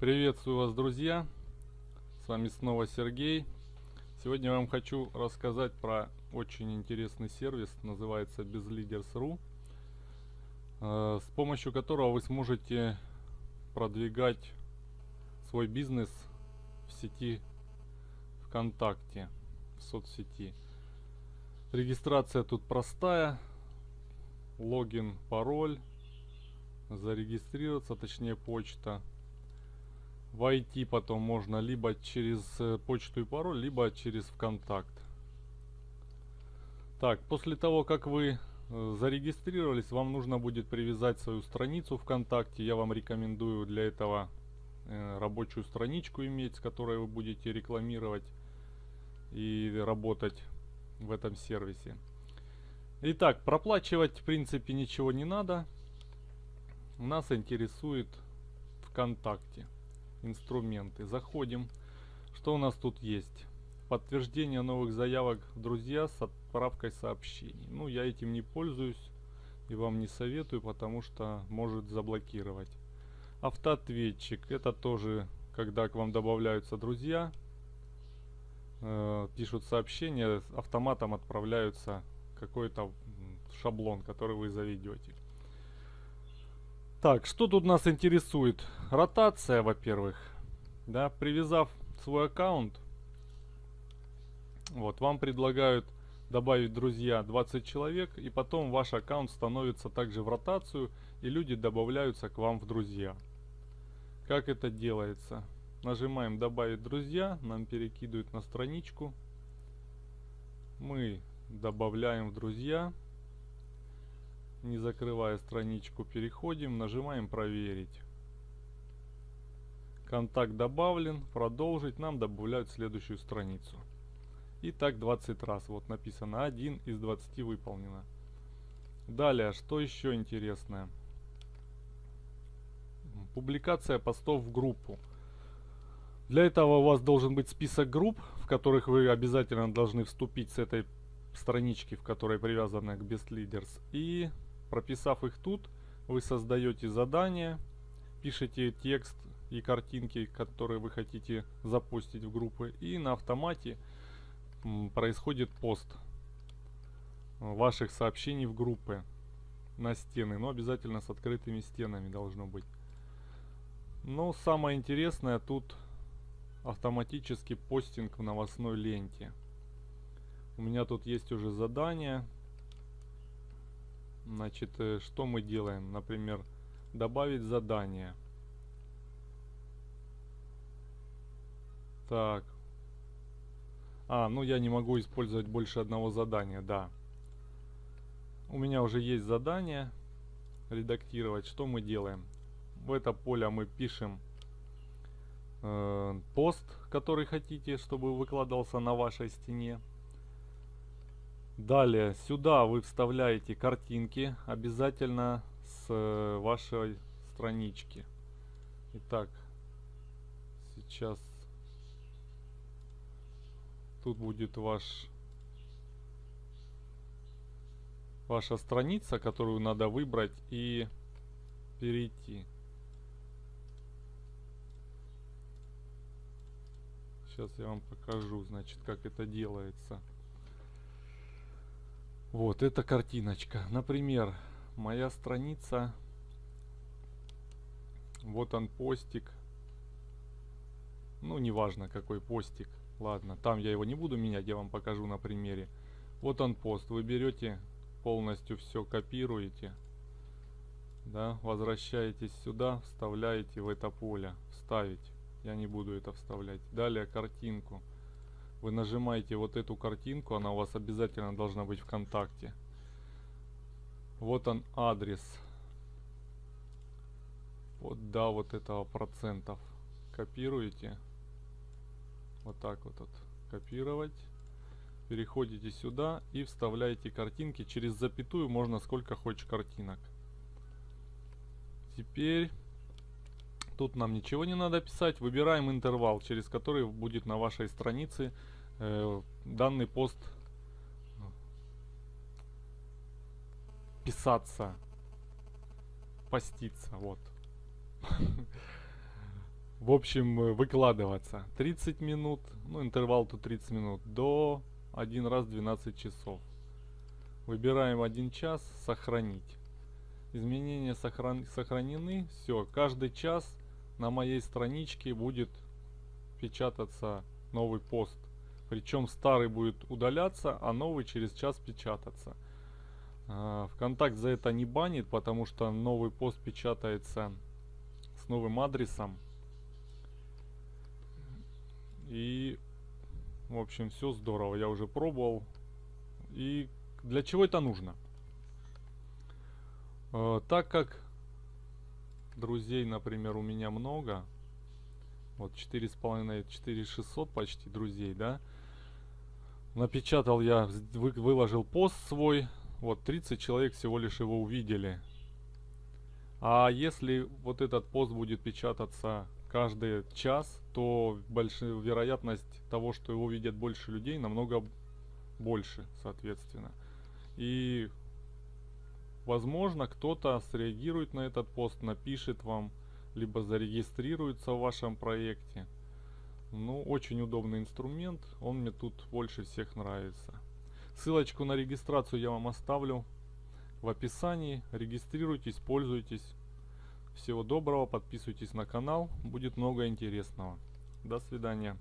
Приветствую вас, друзья! С вами снова Сергей. Сегодня я вам хочу рассказать про очень интересный сервис, называется BizLeaders.ru, э, с помощью которого вы сможете продвигать свой бизнес в сети ВКонтакте, в соцсети. Регистрация тут простая, логин, пароль, зарегистрироваться, точнее почта – войти потом можно либо через э, почту и пароль, либо через ВКонтакт. Так, после того, как вы э, зарегистрировались, вам нужно будет привязать свою страницу ВКонтакте. Я вам рекомендую для этого э, рабочую страничку иметь, с которой вы будете рекламировать и работать в этом сервисе. Итак, проплачивать в принципе ничего не надо. Нас интересует ВКонтакте инструменты. Заходим. Что у нас тут есть? Подтверждение новых заявок друзья с отправкой сообщений. Ну, я этим не пользуюсь и вам не советую, потому что может заблокировать. Автоответчик. Это тоже, когда к вам добавляются друзья, э, пишут сообщения, автоматом отправляются какой-то шаблон, который вы заведете. Так, что тут нас интересует? Ротация, во-первых. Да, привязав свой аккаунт, вот, вам предлагают добавить друзья 20 человек, и потом ваш аккаунт становится также в ротацию, и люди добавляются к вам в друзья. Как это делается? Нажимаем добавить друзья, нам перекидывают на страничку. Мы добавляем в друзья не закрывая страничку, переходим, нажимаем проверить. Контакт добавлен, продолжить, нам добавляют следующую страницу. И так 20 раз, вот написано 1 из 20 выполнено. Далее, что еще интересное? Публикация постов в группу. Для этого у вас должен быть список групп, в которых вы обязательно должны вступить с этой странички, в которой привязаны к Best Leaders. И Прописав их тут, вы создаете задание, пишете текст и картинки, которые вы хотите запустить в группы, и на автомате происходит пост ваших сообщений в группы на стены, но обязательно с открытыми стенами должно быть. Но самое интересное тут автоматический постинг в новостной ленте. У меня тут есть уже задание. Значит, э, что мы делаем? Например, добавить задание. Так. А, ну я не могу использовать больше одного задания, да. У меня уже есть задание. Редактировать. Что мы делаем? В это поле мы пишем э, пост, который хотите, чтобы выкладывался на вашей стене. Далее, сюда вы вставляете картинки, обязательно с э, вашей странички. Итак, сейчас тут будет ваш ваша страница, которую надо выбрать и перейти. Сейчас я вам покажу, значит, как это делается. Вот, эта картиночка. Например, моя страница. Вот он постик. Ну, неважно какой постик. Ладно, там я его не буду менять, я вам покажу на примере. Вот он пост. Вы берете, полностью все копируете. Да, возвращаетесь сюда, вставляете в это поле. Вставить. Я не буду это вставлять. Далее картинку. Вы нажимаете вот эту картинку, она у вас обязательно должна быть ВКонтакте. Вот он адрес. Вот да, вот этого процентов. Копируете. Вот так вот, вот копировать. Переходите сюда и вставляете картинки. Через запятую можно сколько хочешь картинок. Теперь Тут нам ничего не надо писать. Выбираем интервал, через который будет на вашей странице э, данный пост писаться, поститься. Вот. в общем, э, выкладываться. 30 минут, ну интервал тут 30 минут, до один раз 12 часов. Выбираем один час, сохранить. Изменения сохран сохранены, все, каждый час на моей страничке будет печататься новый пост. Причем старый будет удаляться, а новый через час печататься. А, Вконтакт за это не банит, потому что новый пост печатается с новым адресом. И, в общем, все здорово. Я уже пробовал. И для чего это нужно? Э, так как друзей, например, у меня много, вот 4,5, 4600 почти друзей, да, напечатал я, вы, выложил пост свой, вот 30 человек всего лишь его увидели. А если вот этот пост будет печататься каждый час, то большая вероятность того, что его видят больше людей, намного больше, соответственно. И возможно кто-то среагирует на этот пост, напишет вам, либо зарегистрируется в вашем проекте. Ну, очень удобный инструмент, он мне тут больше всех нравится. Ссылочку на регистрацию я вам оставлю в описании. Регистрируйтесь, пользуйтесь. Всего доброго, подписывайтесь на канал, будет много интересного. До свидания.